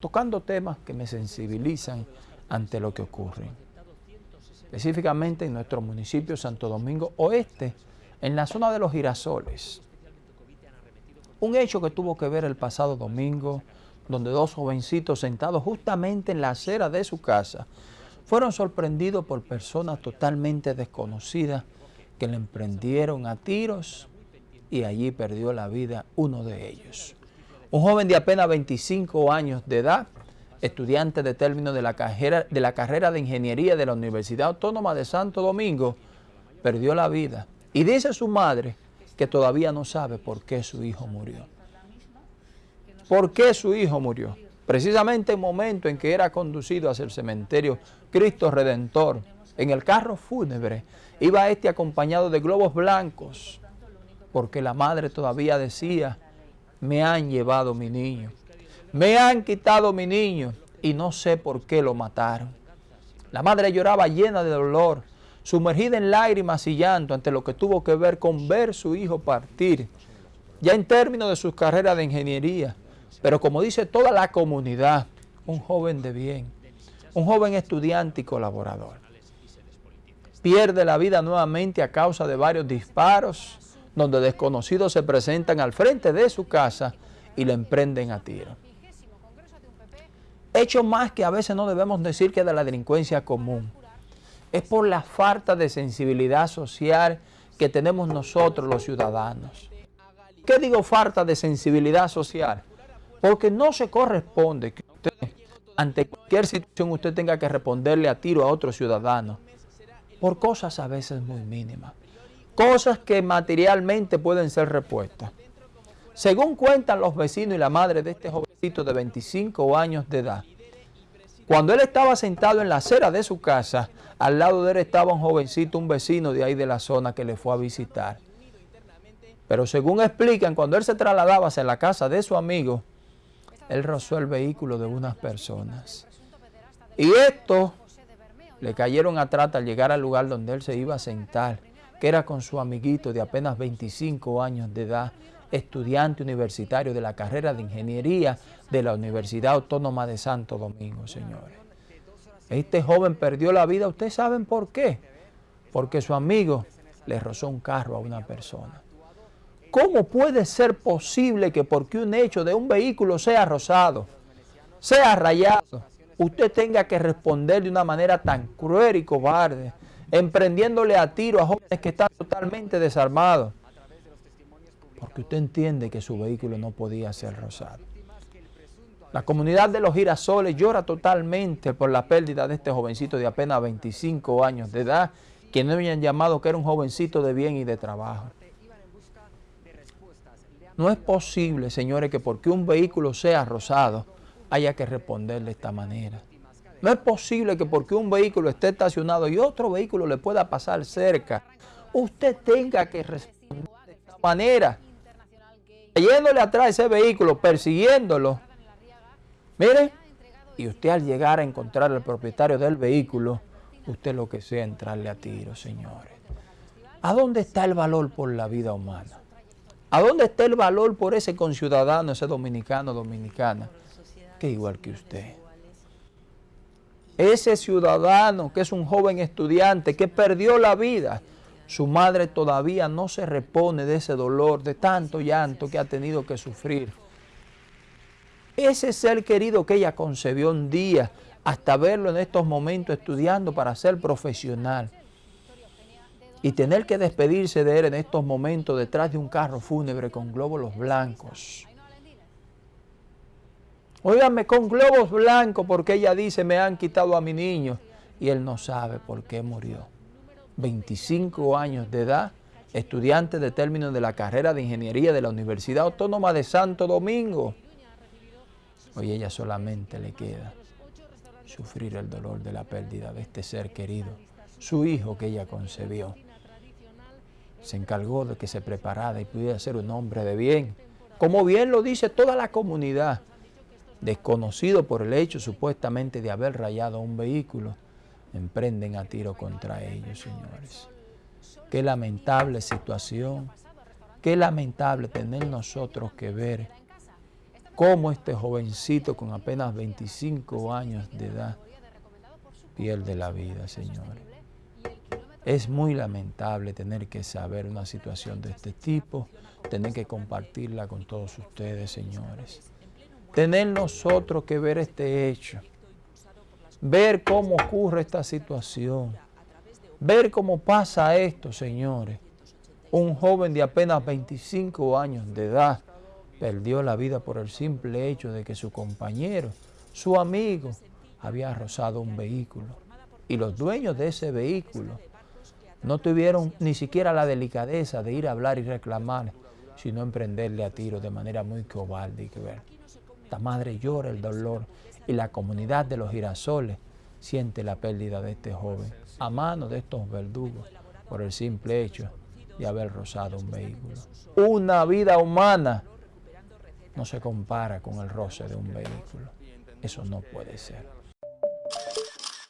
tocando temas que me sensibilizan ante lo que ocurre. Específicamente en nuestro municipio Santo Domingo Oeste, en la zona de los girasoles. Un hecho que tuvo que ver el pasado domingo, donde dos jovencitos sentados justamente en la acera de su casa fueron sorprendidos por personas totalmente desconocidas que le emprendieron a tiros y allí perdió la vida uno de ellos. Un joven de apenas 25 años de edad, estudiante de término de la, carrera, de la carrera de Ingeniería de la Universidad Autónoma de Santo Domingo, perdió la vida. Y dice su madre que todavía no sabe por qué su hijo murió. ¿Por qué su hijo murió? Precisamente en el momento en que era conducido hacia el cementerio Cristo Redentor, en el carro fúnebre, iba este acompañado de globos blancos, porque la madre todavía decía, me han llevado mi niño, me han quitado mi niño y no sé por qué lo mataron. La madre lloraba llena de dolor, sumergida en lágrimas y llanto ante lo que tuvo que ver con ver su hijo partir, ya en términos de su carrera de ingeniería, pero como dice toda la comunidad, un joven de bien, un joven estudiante y colaborador. Pierde la vida nuevamente a causa de varios disparos, donde desconocidos se presentan al frente de su casa y le emprenden a tiro. Hecho más que a veces no debemos decir que de la delincuencia común. Es por la falta de sensibilidad social que tenemos nosotros los ciudadanos. ¿Qué digo falta de sensibilidad social? Porque no se corresponde que usted, ante cualquier situación, usted tenga que responderle a tiro a otro ciudadano por cosas a veces muy mínimas. Cosas que materialmente pueden ser repuestas. Según cuentan los vecinos y la madre de este jovencito de 25 años de edad, cuando él estaba sentado en la acera de su casa, al lado de él estaba un jovencito, un vecino de ahí de la zona que le fue a visitar. Pero según explican, cuando él se trasladaba hacia la casa de su amigo, él rozó el vehículo de unas personas. Y esto le cayeron atrás al llegar al lugar donde él se iba a sentar, que era con su amiguito de apenas 25 años de edad, estudiante universitario de la carrera de Ingeniería de la Universidad Autónoma de Santo Domingo, señores. Este joven perdió la vida, ¿ustedes saben por qué? Porque su amigo le rozó un carro a una persona. ¿Cómo puede ser posible que porque un hecho de un vehículo sea rozado, sea rayado, usted tenga que responder de una manera tan cruel y cobarde, emprendiéndole a tiro a jóvenes que están totalmente desarmados? Porque usted entiende que su vehículo no podía ser rozado. La comunidad de los girasoles llora totalmente por la pérdida de este jovencito de apenas 25 años de edad, que no habían llamado que era un jovencito de bien y de trabajo. No es posible, señores, que porque un vehículo sea rosado haya que responder de esta manera. No es posible que porque un vehículo esté estacionado y otro vehículo le pueda pasar cerca, usted tenga que responder de esta manera. Yéndole atrás a ese vehículo, persiguiéndolo. Mire, y usted al llegar a encontrar al propietario del vehículo, usted lo que sea entrarle a tiro, señores. ¿A dónde está el valor por la vida humana? ¿A dónde está el valor por ese conciudadano, ese dominicano, dominicana, que igual que usted? Ese ciudadano que es un joven estudiante que perdió la vida, su madre todavía no se repone de ese dolor, de tanto llanto que ha tenido que sufrir. Ese ser querido que ella concebió un día, hasta verlo en estos momentos estudiando para ser profesional y tener que despedirse de él en estos momentos detrás de un carro fúnebre con glóbulos blancos. Óigame, con globos blancos porque ella dice me han quitado a mi niño y él no sabe por qué murió. 25 años de edad, estudiante de término de la carrera de Ingeniería de la Universidad Autónoma de Santo Domingo. Hoy ella solamente le queda sufrir el dolor de la pérdida de este ser querido, su hijo que ella concebió se encargó de que se preparara y pudiera ser un hombre de bien. Como bien lo dice toda la comunidad, desconocido por el hecho supuestamente de haber rayado un vehículo, emprenden a tiro contra ellos, señores. Qué lamentable situación, qué lamentable tener nosotros que ver cómo este jovencito con apenas 25 años de edad pierde la vida, señores. Es muy lamentable tener que saber una situación de este tipo, tener que compartirla con todos ustedes, señores. Tener nosotros que ver este hecho, ver cómo ocurre esta situación, ver cómo pasa esto, señores. Un joven de apenas 25 años de edad perdió la vida por el simple hecho de que su compañero, su amigo, había rozado un vehículo. Y los dueños de ese vehículo no tuvieron ni siquiera la delicadeza de ir a hablar y reclamar, sino emprenderle a tiro de manera muy cobarde. Y ver. Esta madre llora el dolor y la comunidad de los girasoles siente la pérdida de este joven a mano de estos verdugos por el simple hecho de haber rozado un vehículo. Una vida humana no se compara con el roce de un vehículo. Eso no puede ser.